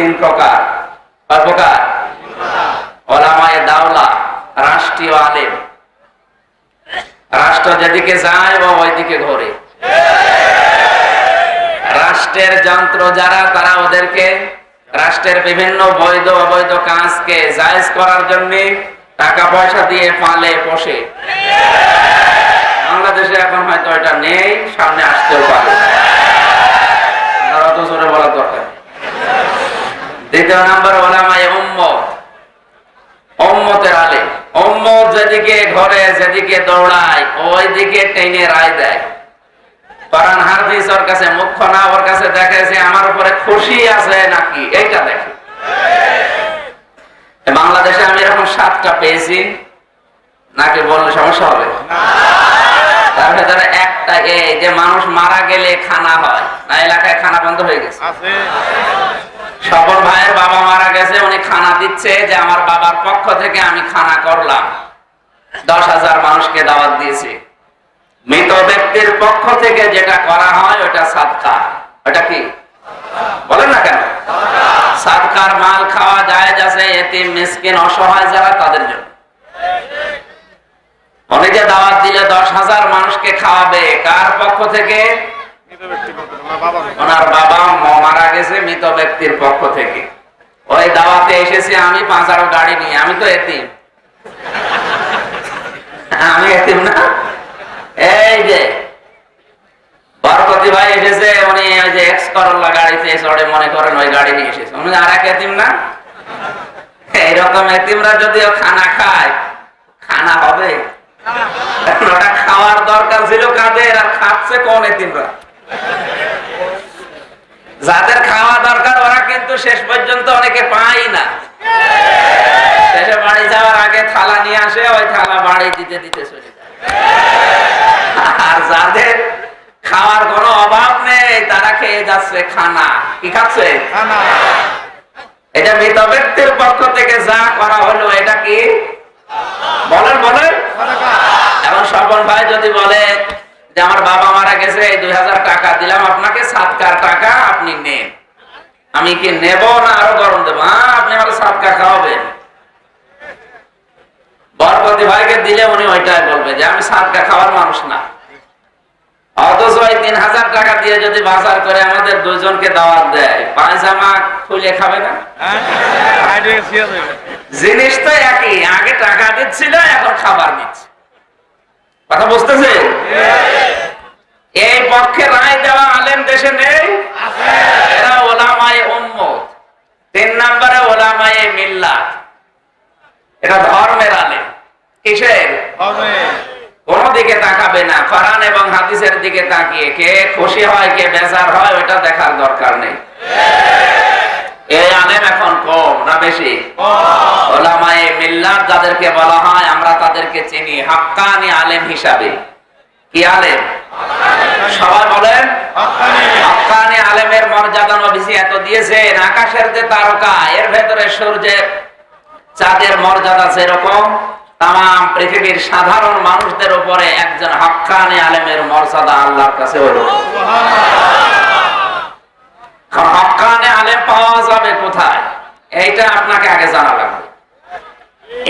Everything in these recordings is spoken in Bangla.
তিন প্রকার। কয় প্রকার। ওলামায়ে দাওলা, রাষ্ট্রীয় আলেম। রাষ্ট্র যেদিকে যায়, ও ওইদিকে ঘোরে। রাষ্ট্রের যন্ত্র যারা, তারা ওদেরকে রাষ্ট্রের বিভিন্ন বৈধ, অবৈধ কাজকে জায়েজ করার জন্য টাকা পয়সা দিয়ে পালে পোষে। বাংলাদেশে এখন হয়তো এটা নেই, সামনে আসতেও পারে। আর অত জোরে বলার দরকার। দ্বিতীয় নাম্বার ওলামায়ে উম্মত। উম্মতের আলে। উম্মত যেদিকে ঘরে যেদিকে দৌড়ায় ওই দিকে টেনে রায় দেয়। কোরআন হাফিজ ওর কাছে মুখ্য না ওর কাছে দেখে যে আমার উপরে খুশি আছে নাকি? এইটা দেখে। বাংলাদেশে আমি এরকম সাতটা পেয়েছি। নাকি বললে সমস্যা হবে? তার ভেতরে একটা এই যে মানুষ মারা গেলে খানা হয় না এলাকায় খানা বন্ধ হয়ে গেছে। স্বপন ভাইয়ের বাবা মারা গেছে, উনি খানা দিচ্ছে যে আমার বাবার পক্ষ থেকে আমি খানা করলাম। দশ হাজার মানুষকে দাওয়াত দিয়েছি। মৃত ব্যক্তির পক্ষ থেকে যেটা করা হয়, ওটা সাদকা। ওটা কি? বলেন না কেন? সাদকার মাল খাওয়া যায় যাচ্ছে এতিম, মিসকিন, অসহায় যারা, তাদের জন্য। যে দাওয়াত দিলে দশ হাজার মানুষকে খাওয়াবে, কার পক্ষ থেকে? ওনার বাবা মারা গেছে মৃত ব্যক্তির পক্ষ থেকে। ওই দাওয়াতে এসেছি আমি পাঁচারো গাড়ি নিয়ে। আমি তো এতিম। আমি এতিম না? এই যে, বরকতি ভাই এসেছে, উনি ওই যে এক্স করল্লা গাড়িতে চড়ে মনে করেন ওই গাড়ি নিয়ে এসেছে। উনি আর এক এতিম না? এইরকম এতিমরা যদিও খানা খায়, খানা হবে। ওটা খাওয়ার দরকার ছিল কাদের আর খাচ্ছে কোন এতিমরা? যাদের খাওয়া দরকার ওরা কিন্তু শেষ পর্যন্ত অনেকে পাই না। শেষে বাড়ি যাওয়ার আগে থালা নিয়ে আসে ওই থালা বাড়ি দিতে দিতে চলে যায়। আর যাদের খাওয়ার কোনো অভাব নেই তারা খেয়ে যাচ্ছে খানা। কি খাচ্ছে? এটা মৃত ব্যক্তির পক্ষ থেকে যা করা হলো এটা কি? বলেন বলেন। এখন স্বপন ভাই যদি বলে আমার বাবা মারা গেছে, এই দুই হাজার টাকা দিলাম আপনাকে, সাতকার টাকা আপনি নেন। আমি কি নেব না আরও গরম দেবো? হ্যাঁ আপনি আমার সাতকা খাওয়াবেন। বরপতি ভাইকে দিলে উনি ওইটাই বলবে যে, আমি সাতকা খাওয়ার মানুষ না। অথচ ওই তিন হাজার টাকা দিয়ে যদি বাজার করে আমাদের দুজনকে দাওয়াত দেয়, পায়জামা খুলে খাবে না? জিনিস তো একই, আগে টাকা দিচ্ছিল, এখন খাবার দিচ্ছে কথা বুঝতেছে পক্ষে রায় দেওয়া আলেম দেশে নেই? এরা ওলামায়ে উম্মত। তিন নম্বরে ওলামায়ে মিল্লাত এটা ধর্মের আলেম। কিসের? কোন দিকে তাকাবে না। কোরআন এবং হাদিসের দিকে তাকিয়ে কে খুশি হয় কে বেজার হয় ওটা দেখার দরকার নেই। এই আলেম এখন কম না বেশি? ওলামায়ে মিল্লাত যাদেরকে বলা হয় আমরা তাদেরকে চিনি। হাক্কানি আলেম হিসাবে। কি আলেম? সবাই বলেন হকানি। আলেমের মর্যাদা নবীজি এত দিয়েছেন আকাশের যে তারকা এর ভেতরে সূর্যের চাঁদের মর্যাদা যেরকম তাম পৃথিবীর সাধারণ মানুষদের উপরে একজন হাক্কানি আলেমের মর্যাদা আল্লাহর কাছে হলো। হকানে আলেম পাওয়া যাবে কোথায়? এইটা আপনাকে আগে জানা লাগবে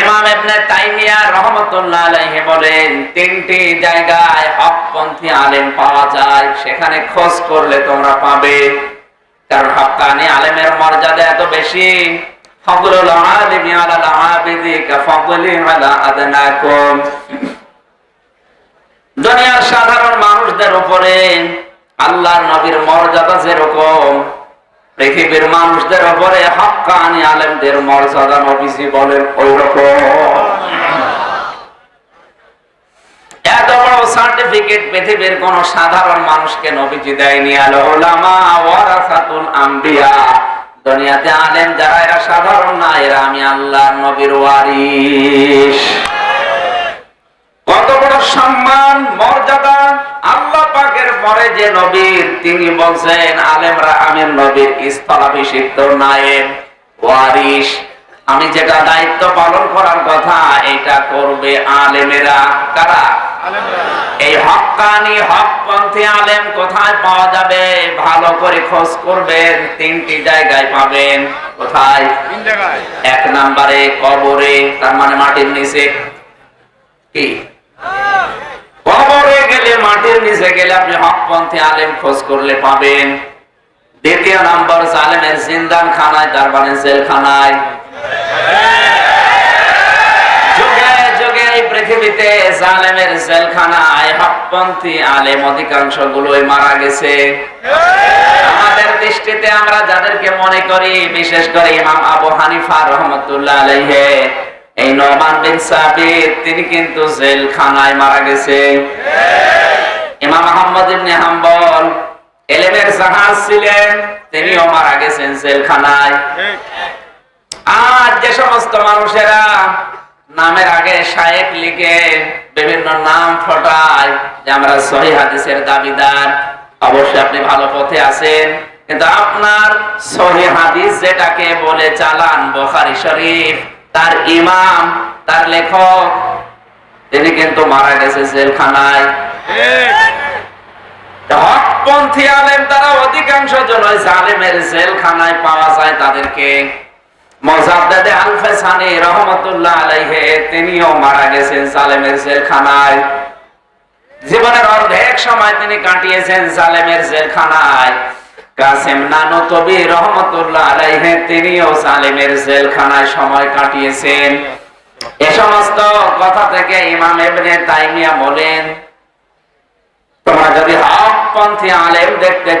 ইমাম ইবনে তাইমিয়া রহমাতুল্লাহ আলাইহি বলেন, তিনটি জায়গায় হকপন্থী আলেম পাওয়া যায়, সেখানে খোঁজ করলে তোমরা পাবে। কারণ হক্কানি আলেমের মর্যাদা এত বেশি। ফজলুল আলাল আবিদি আলা আদনাকুম। দুনিয়ার সাধারণ মানুষদের উপরে আল্লাহর নবীর মর্যাদা যেরকম পৃথিবীর মানুষদের উপরে হক্কানি আলেমদের মর্যাদা নবীজি বলেন ওই রকম এত বড় সার্টিফিকেট পৃথিবীর কোন সাধারণ মানুষকে নবীজি দেয়নি। আল ওলামা ওয়ারাসাতুল আম্বিয়া। দুনিয়াতে আলেম যারা, এরা সাধারণ না, এরা আমি আল্লাহ নবীর ওয়ারিস পাকের পরে যে নবীর তিনি বলছেন আলেমরা আমির নবীর স্থলাভিষিক্ত নায়েব ওয়ারিস আমি যেটা দায়িত্ব পালন করার কথা এটা করবে আলেমেরা। কারা? আলেমরা। এই হক্কানি হকপন্থী আলেম কোথায় পাওয়া যাবে? ভালো করে খোঁজ করবেন তিনটি জায়গায় পাবেন। কোথায়? এক নম্বরে কবরে তার মানে মাটির নিচে। কি? কবরে গেলে, মাটির নিচে গেলে আপনি হকপন্থী আলেম খোঁজ করলে পাবেন। দ্বিতীয় নম্বর, জালেমের জিন্দান খানায় তার মানে জেলখানায় আমরা যাদেরকে মনে করি, বিশেষ করে ইমাম আবু হানিফা রহমতুল্লাহ এই নোমান বিন সাবিত, তিনি কিন্তু জেলখানায় মারা গেছে। ইমাম আহমদ ইবনে হাম্বল এলেমের জাহাজ ছিলেন, তিনিও মারা গেছেন জেলখানায়। আর যে সমস্ত মানুষেরা নামের আগে শায়েক লিখে বিভিন্ন নাম ফটায়, যে আমরা সহি হাদিসের দাবিদার, অবশ্যই আপনি ভালো পথে আছেন। কিন্তু আপনার সহি হাদিস যেটাকে বলে চালান বোখারি শরীফ তার ইমাম, তার লেখক, তিনি কিন্তু মারা গেছে জেলখানায়। আলেম তারা অধিকাংশ জালেমের জেলখানায় পাওয়া যায় তাদেরকে। রহমতুল্লাহ মারা গেছেন জালেমের জীবনের অর্ধেক সময় তিনি কাটিয়েছেন জালেমের জেলখানায়। কাসেম নানু তবি রহমতুল্লাহ আলাইহে, তিনিও জালেমের জেলখানায় সময় কাটিয়েছেন। এ সমস্ত কথা থেকে ইমাম ইবনে তাইমিয়া বলেন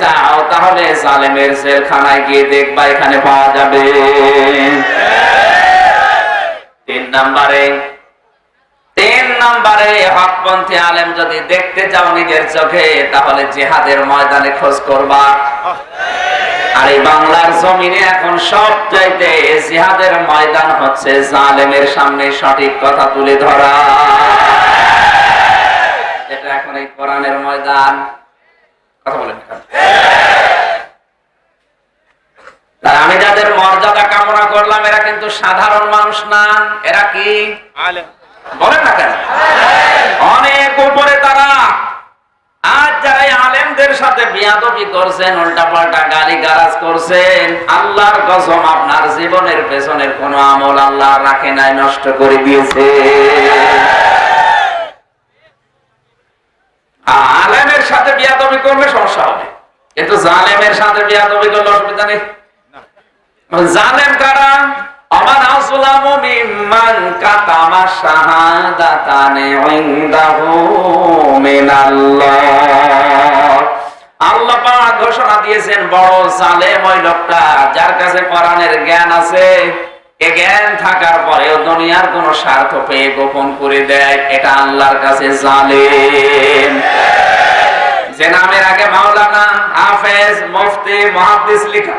চাও, তাহলে জালেমের জেলখানায় গিয়ে দেখবা এখানে পাওয়া যাবে। তিন নম্বরে তিন নম্বরে হকপন্থী আলেম যদি দেখতে চাও নিজের চোখে, তাহলে জিহাদের ময়দানে খোঁজ করবা। আর এই বাংলার জমিনে এখন সব চাইতে জিহাদের ময়দান হচ্ছে জালেমের সামনে সঠিক কথা তুলে ধরা। এটা এখন এই কোরআনের ময়দান। কথা বলেন আমি যাদের মর্যাদা কামনা করলাম, এরা কিন্তু সাধারণ মানুষ না। এরা কি? আলেম। বলেন না কেন? অনেক উপরে তারা। আজ যারা আলেমদের সাথে বিয়াদবি করছেন উল্টা পাল্টা গালি গালাজ করছেন, আল্লাহর কসম আপনার জীবনের পেছনের কোন আমল আল্লাহ রাখে নাই, নষ্ট করে দিয়েছে। আলেমের সাথে বিয়াদবি করলে সমস্যা হবে। কিন্তু জালেমের সাথে বিয়াদবি করলে অসুবিধা নেই। জালেম কারা? আমান আসলামু মিম্মান কাতামা শাহাদাতানে মিনাল্লাহ আল্লাহ পাক ঘোষণা দিয়েছেন, বড় জালেম ওই লোকটা, যার কাছে কোরআনের জ্ঞান আছে, এ জ্ঞান থাকার দুনিয়ার কোন স্বার্থ পেয়ে গোপন করে দেয়, এটা আল্লাহর কাছে জালেম। যে নামের আগে মাওলানা হাফেজ মুফতি মুহাদ্দিস লিখা।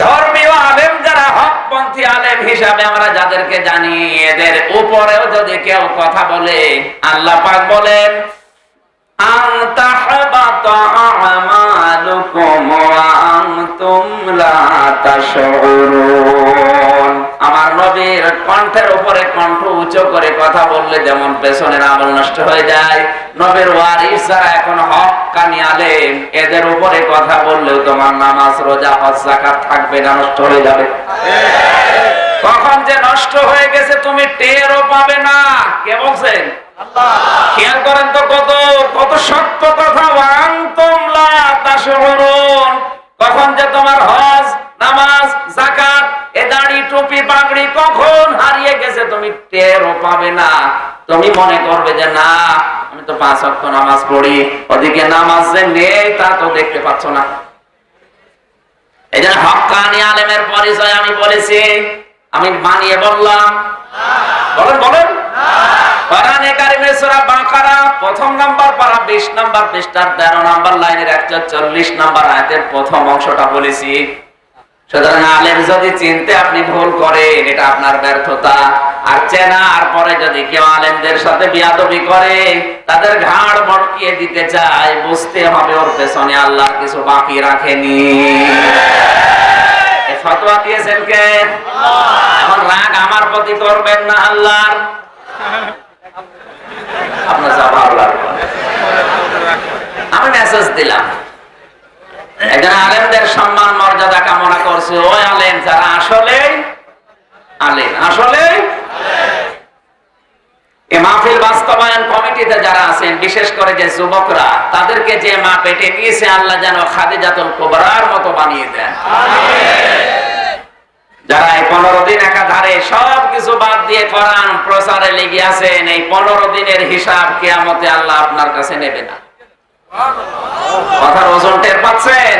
ধর্মীয় আলেম যারা হকপন্থী আলেম হিসাবে আমরা যাদেরকে জানি, এদের উপরেও যদি কেউ কথা বলে, আল্লাহ পাক বলেন, আন আমালুকুম ওয়া আমার নবীর কণ্ঠের উপরে কণ্ঠ উঁচু করে কথা বললে যেমন পেছনের আমল নষ্ট হয়ে যায়। নবীর ওয়ারিস যারা এখন হক কানি আলেম, এদের উপরে কথা বললেও তোমার নামাজ, রোজা, হজ থাকবে না, নষ্ট হয়ে যাবে। কখন যে নষ্ট হয়ে গেছে তুমি টেরও পাবে না। কে বলছেন? খেয়াল করেন তো কত কত সত্য কথা। কখন যে তোমার হজ, নামাজ, যাকাত, এ দাড়ি, টুপি, পাগড়ি কখন হারিয়ে গেছে তুমি টেরও পাবে না। তুমি মনে করবে যে না, আমি তো পাঁচ ওয়াক্ত নামাজ পড়ি, ওদিকে নামাজ যে নেই তা তো দেখতে পাচ্ছ না। এই জন্য হক্কানি আলেমের পরিচয় আমি বলেছি, আমি মানিয়ে বললাম। বলেন বলেন। কোরআনে কারিমে সূরা বাকারা প্রথম নাম্বার পারা 20 নাম্বার পৃষ্ঠার 13 নাম্বার লাইনের 140 নাম্বার আয়াতের প্রথম অংশটা বলেছি। সুতরাং আলেম যদি চিনতে আপনি ভুল করেন এটা আপনার ব্যর্থতা। আর চেনার পরে যদি কেউ আলেমদের সাথে বিয়াদবি করে তাদের ঘাড় মটকিয়ে দিতে চায় বুঝতে হবে ওর পেছনে আল্লাহ কিছু বাকি রাখেনি। ফতোয়া দিয়েছেন কে? এখন রাগ আমার প্রতি করবেন না আল্লাহর। আপনার। আমি মেসেজ দিলাম। একজন আলেমদের সম্মান, মর্যাদা কামনা করছে। ওই আলেম যারা আসলে আলেম আসলে মাহফিল বাস্তবায়ন কমিটিতে যারা আছেন, বিশেষ করে যে যুবকরা, তাদেরকে যে মা পেটে নিয়েছে, আল্লাহ যেন খাদিজাতুল কুবরার মতো বানিয়ে দেন। যারা এই পনেরো দিন একাধারে সব কিছু বাদ দিয়ে কোরআন প্রচারে লেগে আছেন, এই পনেরো দিনের হিসাব কেয়ামতে আল্লাহ আপনার কাছে নেবে না। কথার ওজন টের পাচ্ছেন?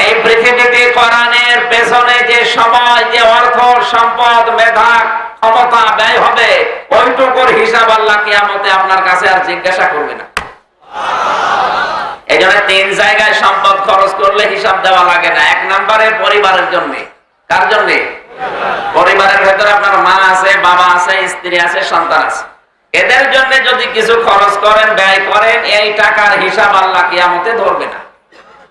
এই পৃথিবীতে কোরআনের পেছনে যে সময়, যে অর্থ, সম্পদ, মেধা, ক্ষমতা ব্যয় হবে, ওইটুকুর হিসাব আল্লাহ কিয়ামতে আপনার কাছে আর জিজ্ঞাসা করবে না। এই জন্য তিন জায়গায় সম্পদ খরচ করলে হিসাব দেওয়া লাগে না। এক নম্বরে পরিবারের জন্য। কার জন্য? পরিবারের ভেতরে আপনার মা আছে, বাবা আছে, স্ত্রী আছে, সন্তান আছে। এদের জন্য যদি কিছু খরচ করেন, ব্যয় করেন, এই টাকার হিসাব আল্লাহ কিয়ামতে ধরবে না।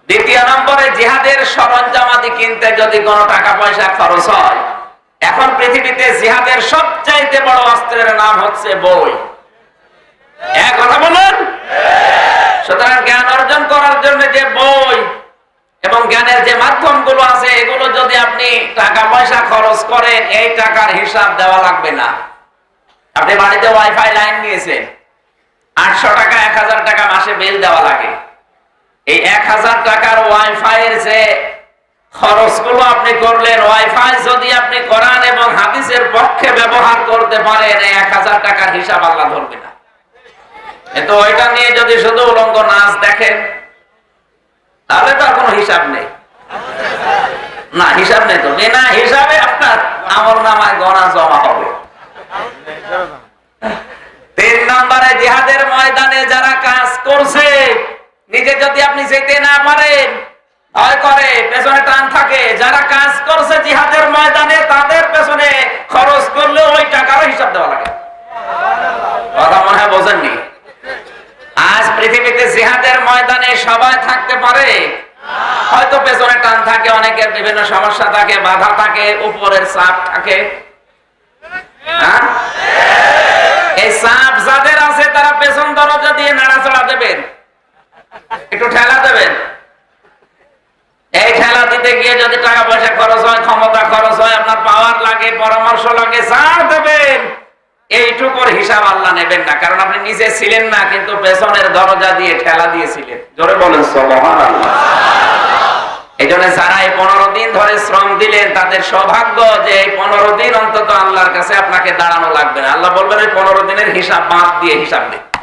দ্বিতীয় নম্বরে, জিহাদের সরঞ্জামাদি কিনতে যদি কোনো টাকা পয়সা খরচ হয়, এখন পৃথিবীতে জিহাদের সবচাইতে বড় অস্ত্রের নাম হচ্ছে বই। এক কথা বলুন। সুতরাং জ্ঞান অর্জন করার জন্য যে বই এবং জ্ঞানের যে মাধ্যমগুলো আছে, এগুলো আপনি টাকা পয়সা খরচ করেন, এই টাকার হিসাব দেওয়া লাগবে না। আপনি বাড়িতে ওয়াইফাই লাইন নিয়েছেন। আটশো টাকা, এক হাজার টাকা মাসে বিল দেওয়া লাগে। এই এক হাজার টাকার ওয়াইফাই এর যে খরচগুলো আপনি করলেন ওয়াইফাই যদি আপনি কোরআন এবং হাদিসের পক্ষে ব্যবহার করতে পারেন এক হাজার টাকার হিসাব আল্লাহ ধরবে না। কিন্তু ওইটা নিয়ে যদি শুধু উলঙ্গ নাচ দেখেন, তাহলে তো আর কোনো হিসাব নেই। না, হিসাব নেই তো। বিনা হিসাবে আপনার আমল নামায় গণা জমা হবে। তিন নম্বরে জিহাদের ময়দানে যারা কাজ করছে, নিজে যদি আপনি যেতে না পারেন, ভয় করে, পেছনে টান থাকে। যারা কাজ করছে জিহাদের ময়দানে, তাদের পেছনে খরচ করলে ওই টাকারও হিসাব দেওয়া লাগে। কথা মনে হয় বোঝেননি? আজ পৃথিবীতে জিহাদের ময়দানে সবাই থাকতে পারে হয়তো পেছনে টান থাকে, অনেকের বিভিন্ন সমস্যা থাকে, বাধা থাকে, উপরের চাপ থাকে। হ্যাঁ? এই চাপ যাদের আছে, তারা পেছন দরজা দিয়ে নাড়াচড়া দেবেন। একটু ঠেলা দেবেন। এই দিতে গিয়ে যদি টাকা পয়সা খরচ হয়, ক্ষমতা খরচ হয়, আপনার পাওয়ার লাগে, পরামর্শ লাগে যা দেবেন। এইটুকুর হিসাব আল্লাহ নেবেন না, কারণ আপনি নিজে ছিলেন না, কিন্তু পেছনের দরজা দিয়ে ঠেলা দিয়েছিলেন। জোরে বলেন আল্লাহ এই জন্য যারা এই পনেরো দিন ধরে শ্রম দিলেন, তাদের সৌভাগ্য যে এই পনেরো দিন অন্তত আল্লাহর কাছে আপনাকে দাঁড়ানো লাগবে না। আল্লাহ বলবেন এই পনেরো দিনের হিসাব বাদ দিয়ে হিসাব দিন